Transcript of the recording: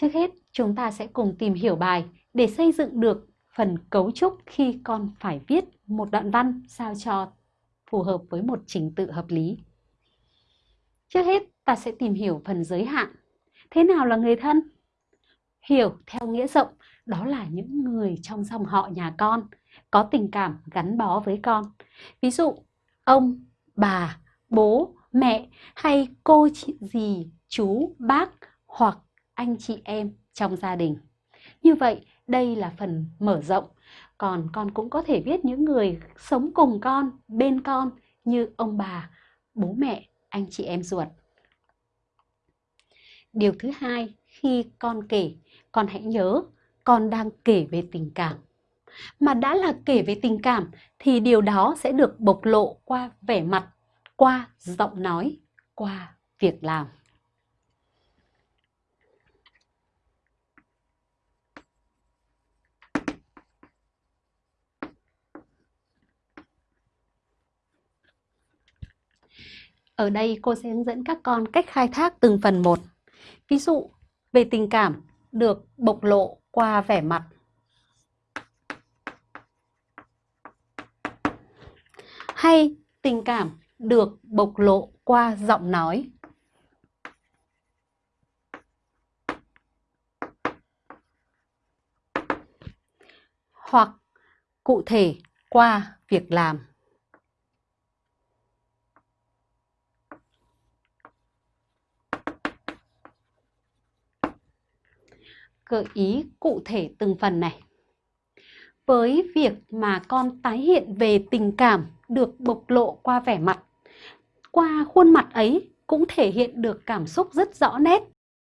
Trước hết, chúng ta sẽ cùng tìm hiểu bài để xây dựng được phần cấu trúc khi con phải viết một đoạn văn sao cho phù hợp với một trình tự hợp lý. Trước hết, ta sẽ tìm hiểu phần giới hạn. Thế nào là người thân? Hiểu theo nghĩa rộng, đó là những người trong dòng họ nhà con, có tình cảm gắn bó với con. Ví dụ, ông, bà, bố, mẹ hay cô chị dì, chú, bác hoặc anh chị em trong gia đình. Như vậy, đây là phần mở rộng. Còn con cũng có thể viết những người sống cùng con, bên con như ông bà, bố mẹ, anh chị em ruột. Điều thứ hai, khi con kể, con hãy nhớ con đang kể về tình cảm. Mà đã là kể về tình cảm thì điều đó sẽ được bộc lộ qua vẻ mặt, qua giọng nói, qua việc làm. Ở đây cô sẽ hướng dẫn các con cách khai thác từng phần một. Ví dụ, về tình cảm được bộc lộ qua vẻ mặt. Hay tình cảm được bộc lộ qua giọng nói. Hoặc cụ thể qua việc làm. Gợi ý cụ thể từng phần này. Với việc mà con tái hiện về tình cảm được bộc lộ qua vẻ mặt, qua khuôn mặt ấy cũng thể hiện được cảm xúc rất rõ nét